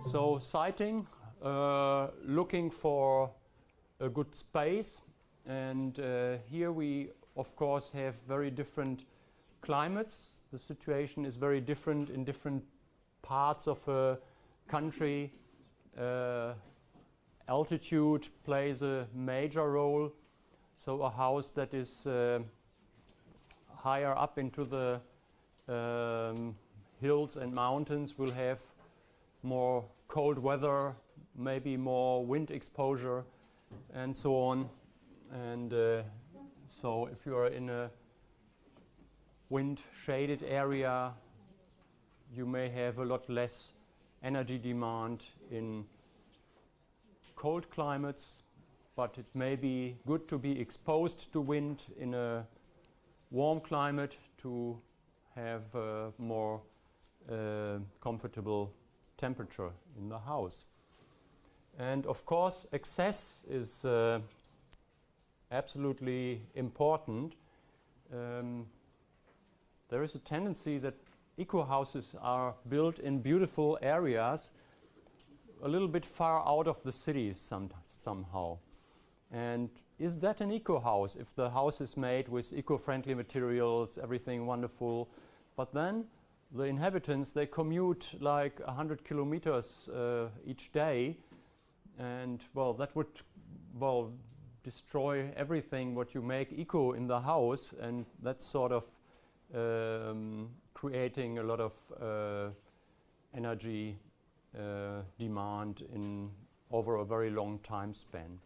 So siting, uh, looking for a good space and uh, here we of course have very different climates. The situation is very different in different parts of a country. Uh, altitude plays a major role. So a house that is uh, higher up into the um, hills and mountains will have more cold weather, maybe more wind exposure and so on. And uh, so if you are in a wind shaded area, you may have a lot less energy demand in cold climates, but it may be good to be exposed to wind in a warm climate to have more uh, comfortable temperature in the house. And of course, access is uh, absolutely important. Um, there is a tendency that eco houses are built in beautiful areas a little bit far out of the cities some, somehow. And is that an eco house if the house is made with eco-friendly materials, everything wonderful, but then the inhabitants, they commute like 100 kilometers uh, each day. And well, that would well destroy everything what you make eco in the house. And that's sort of um, creating a lot of uh, energy uh, demand in over a very long time span.